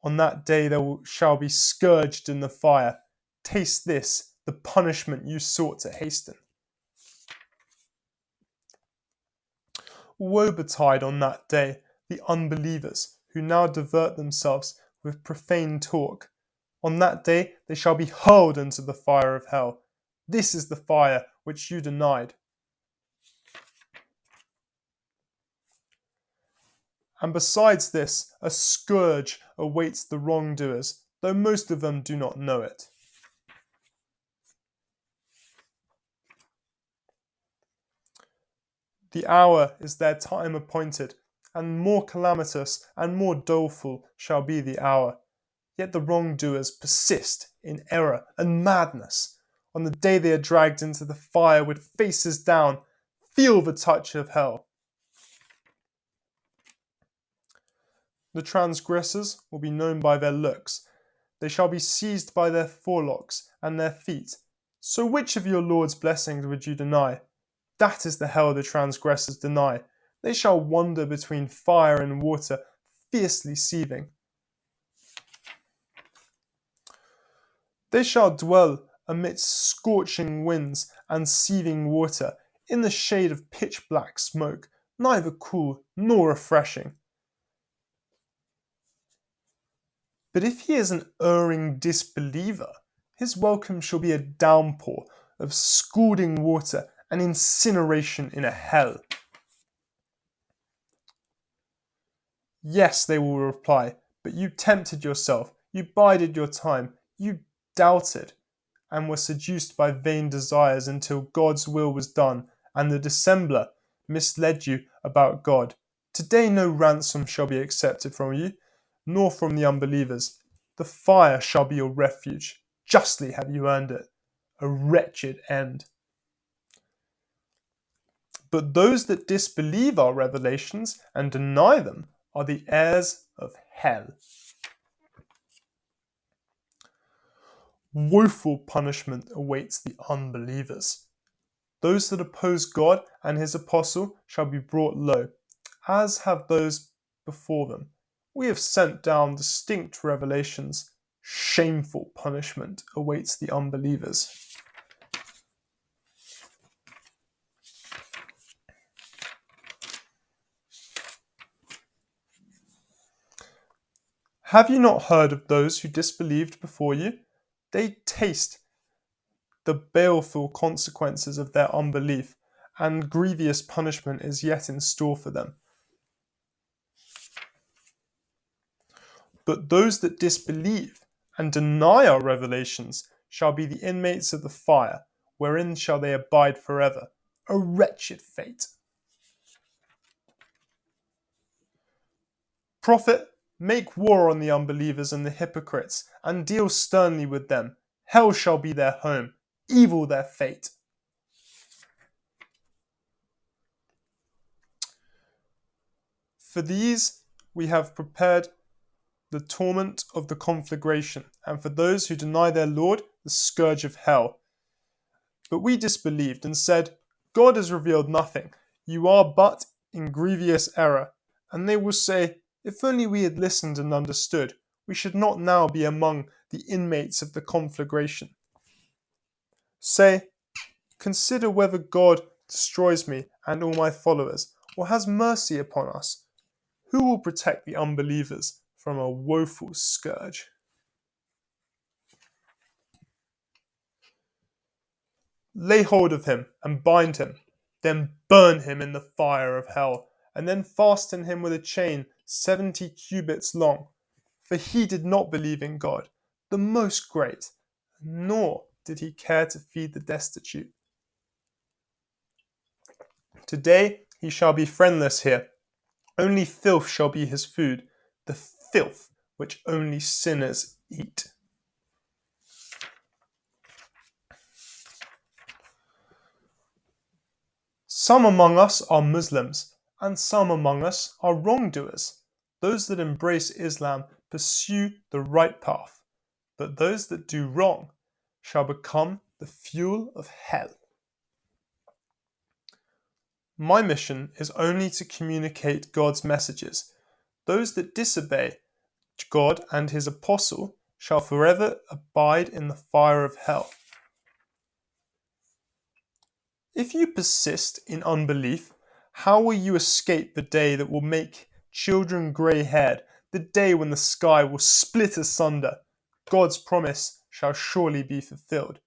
[SPEAKER 1] On that day they shall be scourged in the fire. Taste this, the punishment you sought to hasten. Woe betide on that day the unbelievers who now divert themselves with profane talk. On that day they shall be hurled into the fire of hell. This is the fire which you denied. And besides this, a scourge awaits the wrongdoers, though most of them do not know it. The hour is their time appointed, and more calamitous and more doleful shall be the hour. Yet the wrongdoers persist in error and madness on the day they are dragged into the fire with faces down, feel the touch of hell. The transgressors will be known by their looks. They shall be seized by their forelocks and their feet. So which of your Lord's blessings would you deny? That is the hell the transgressors deny. They shall wander between fire and water, fiercely seething. They shall dwell amidst scorching winds and seething water, in the shade of pitch black smoke, neither cool nor refreshing. But if he is an erring disbeliever, his welcome shall be a downpour of scalding water and incineration in a hell. Yes, they will reply, but you tempted yourself, you bided your time, you doubted, and were seduced by vain desires until God's will was done, and the dissembler misled you about God. Today no ransom shall be accepted from you, nor from the unbelievers. The fire shall be your refuge. Justly have you earned it. A wretched end. But those that disbelieve our revelations and deny them are the heirs of hell. woeful punishment awaits the unbelievers. Those that oppose God and his apostle shall be brought low, as have those before them. We have sent down distinct revelations. Shameful punishment awaits the unbelievers. Have you not heard of those who disbelieved before you? they taste the baleful consequences of their unbelief, and grievous punishment is yet in store for them. But those that disbelieve and deny our revelations shall be the inmates of the fire, wherein shall they abide forever. A wretched fate. Prophet, Make war on the unbelievers and the hypocrites, and deal sternly with them. Hell shall be their home, evil their fate. For these we have prepared the torment of the conflagration, and for those who deny their Lord, the scourge of hell. But we disbelieved and said, God has revealed nothing. You are but in grievous error. And they will say, If only we had listened and understood, we should not now be among the inmates of the conflagration. Say, Consider whether God destroys me and all my followers, or has mercy upon us. Who will protect the unbelievers from a woeful scourge? Lay hold of him and bind him, then burn him in the fire of hell, and then fasten him with a chain seventy cubits long. For he did not believe in God, the most great, nor did he care to feed the destitute. Today he shall be friendless here. Only filth shall be his food, the filth which only sinners eat. Some among us are Muslims, and some among us are wrongdoers. Those that embrace Islam pursue the right path, but those that do wrong shall become the fuel of hell. My mission is only to communicate God's messages. Those that disobey God and his apostle shall forever abide in the fire of hell. If you persist in unbelief, how will you escape the day that will make children grey haired, the day when the sky will split asunder? God's promise shall surely be fulfilled.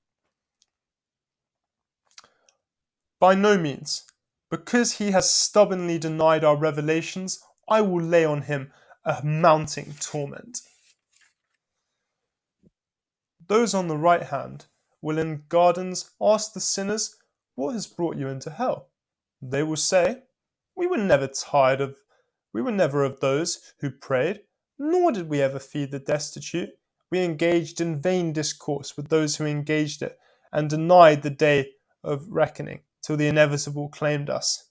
[SPEAKER 1] By no means. Because he has stubbornly denied our revelations, I will lay on him a mounting torment. Those on the right hand will in gardens ask the sinners, What has brought you into hell? They will say, We were never tired of we were never of those who prayed, nor did we ever feed the destitute. We engaged in vain discourse with those who engaged it, and denied the day of reckoning till the inevitable claimed us.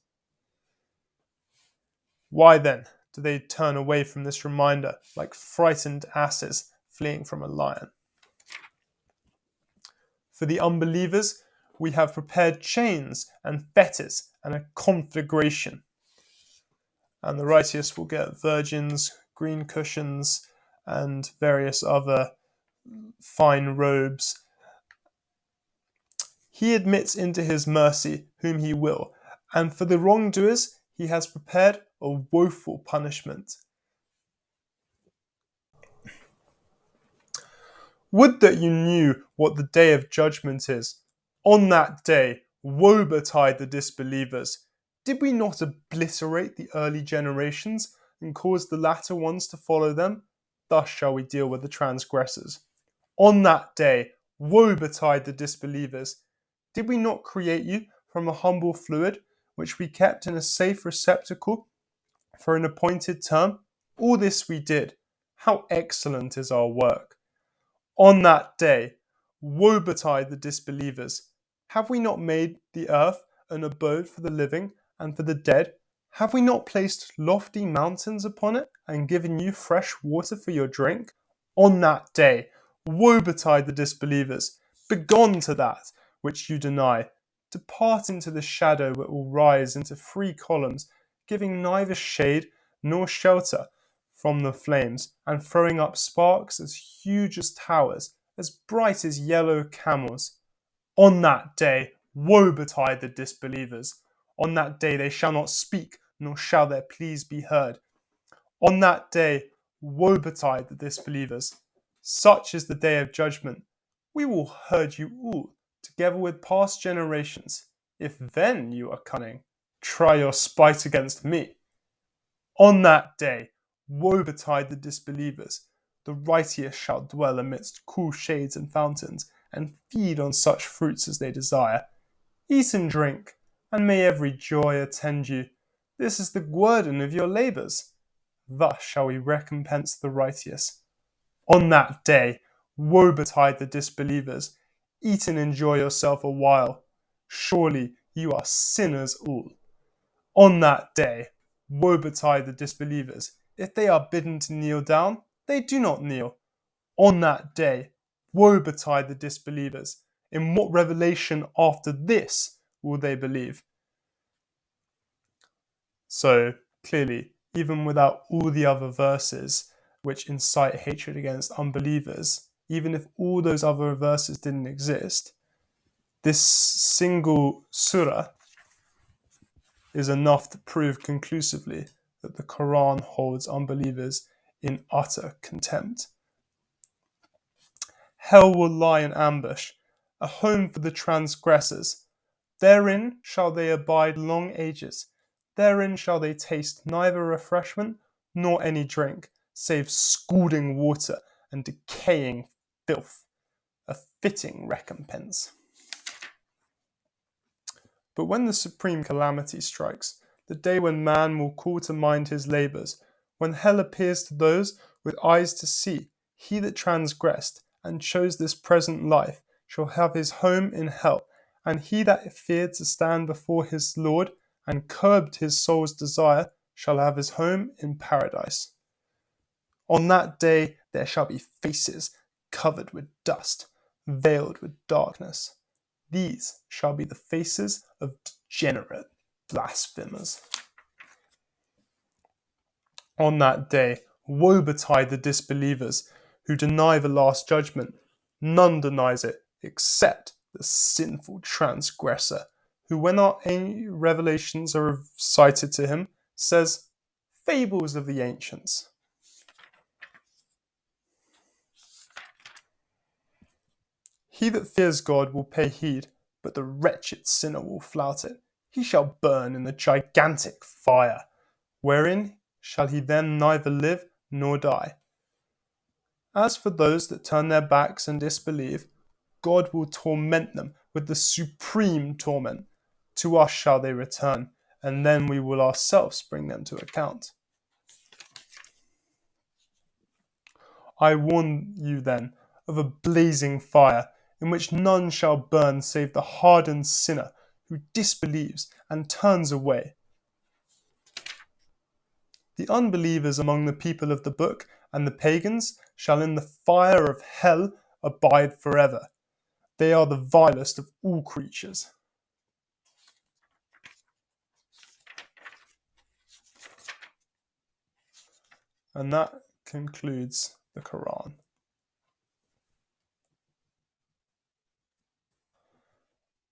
[SPEAKER 1] Why then do they turn away from this reminder like frightened asses fleeing from a lion? For the unbelievers, we have prepared chains and fetters and a conflagration. And the righteous will get virgins, green cushions, and various other fine robes he admits into his mercy whom he will, and for the wrongdoers he has prepared a woeful punishment. Would that you knew what the day of judgment is. On that day, woe betide the disbelievers. Did we not obliterate the early generations and cause the latter ones to follow them? Thus shall we deal with the transgressors. On that day, woe betide the disbelievers. Did we not create you from a humble fluid, which we kept in a safe receptacle for an appointed term? All this we did. How excellent is our work! On that day, woe betide the disbelievers. Have we not made the earth an abode for the living and for the dead? Have we not placed lofty mountains upon it and given you fresh water for your drink? On that day, woe betide the disbelievers. Begone to that, which you deny. Depart into the shadow where will rise into three columns, giving neither shade nor shelter from the flames, and throwing up sparks as huge as towers, as bright as yellow camels. On that day, woe betide the disbelievers. On that day they shall not speak, nor shall their pleas be heard. On that day, woe betide the disbelievers. Such is the day of judgment. We will herd you all together with past generations. If then you are cunning, try your spite against me. On that day, woe betide the disbelievers. The righteous shall dwell amidst cool shades and fountains, and feed on such fruits as they desire. Eat and drink, and may every joy attend you. This is the guerdon of your labours. Thus shall we recompense the righteous. On that day, woe betide the disbelievers Eat and enjoy yourself a while. Surely you are sinners all. On that day, Woe betide the disbelievers! If they are bidden to kneel down, they do not kneel. On that day, woe betide the disbelievers! In what revelation after this will they believe? So, clearly, even without all the other verses which incite hatred against unbelievers, even if all those other verses didn't exist, this single surah is enough to prove conclusively that the Quran holds unbelievers in utter contempt. Hell will lie in ambush, a home for the transgressors. Therein shall they abide long ages. Therein shall they taste neither refreshment nor any drink, save scalding water and decaying filth, a fitting recompense. But when the supreme calamity strikes, the day when man will call to mind his labours, when hell appears to those with eyes to see, he that transgressed and chose this present life shall have his home in hell, and he that feared to stand before his Lord and curbed his soul's desire shall have his home in paradise. On that day there shall be faces covered with dust, veiled with darkness. These shall be the faces of degenerate blasphemers. On that day, woe betide the disbelievers who deny the last judgment. None denies it except the sinful transgressor, who, when our revelations are cited to him, says, Fables of the ancients. He that fears God will pay heed, but the wretched sinner will flout it. He shall burn in the gigantic fire, wherein shall he then neither live nor die. As for those that turn their backs and disbelieve, God will torment them with the supreme torment. To us shall they return, and then we will ourselves bring them to account. I warn you then of a blazing fire in which none shall burn save the hardened sinner who disbelieves and turns away. The unbelievers among the people of the book and the pagans shall in the fire of hell abide forever. They are the vilest of all creatures. And that concludes the Quran.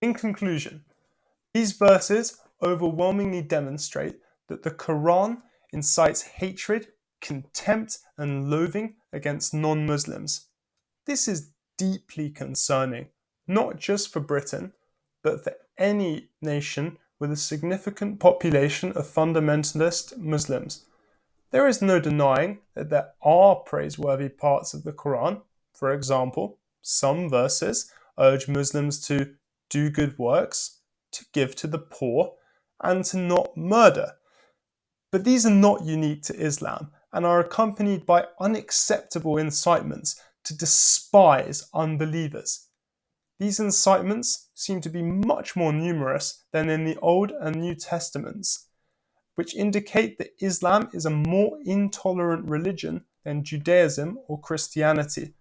[SPEAKER 1] In conclusion, these verses overwhelmingly demonstrate that the Quran incites hatred, contempt, and loathing against non Muslims. This is deeply concerning, not just for Britain, but for any nation with a significant population of fundamentalist Muslims. There is no denying that there are praiseworthy parts of the Quran. For example, some verses urge Muslims to do good works, to give to the poor, and to not murder. But these are not unique to Islam and are accompanied by unacceptable incitements to despise unbelievers. These incitements seem to be much more numerous than in the Old and New Testaments, which indicate that Islam is a more intolerant religion than Judaism or Christianity.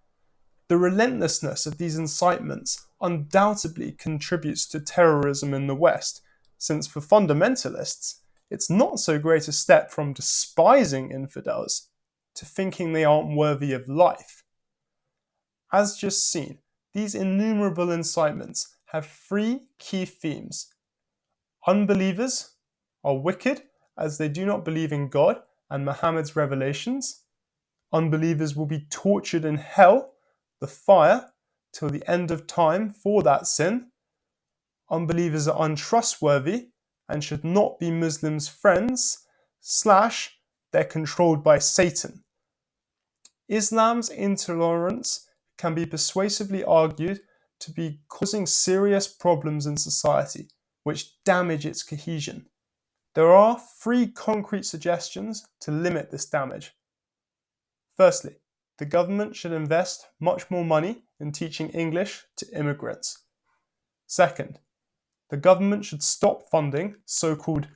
[SPEAKER 1] The relentlessness of these incitements undoubtedly contributes to terrorism in the West, since for fundamentalists, it's not so great a step from despising infidels to thinking they aren't worthy of life. As just seen, these innumerable incitements have three key themes. Unbelievers are wicked as they do not believe in God and Muhammad's revelations. Unbelievers will be tortured in hell, the fire, till the end of time for that sin. Unbelievers are untrustworthy and should not be Muslims' friends, slash, they're controlled by Satan. Islam's intolerance can be persuasively argued to be causing serious problems in society, which damage its cohesion. There are three concrete suggestions to limit this damage. Firstly, the government should invest much more money in teaching English to immigrants. Second, the government should stop funding so called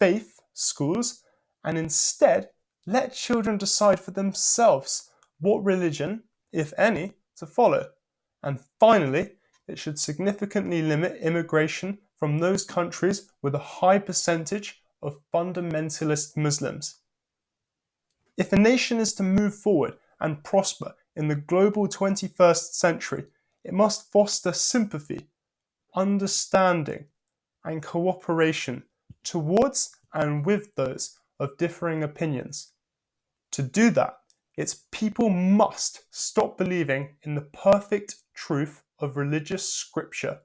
[SPEAKER 1] faith schools and instead let children decide for themselves what religion, if any, to follow. And finally, it should significantly limit immigration from those countries with a high percentage of fundamentalist Muslims. If a nation is to move forward and prosper in the global 21st century, it must foster sympathy, understanding, and cooperation towards and with those of differing opinions. To do that, its people must stop believing in the perfect truth of religious scripture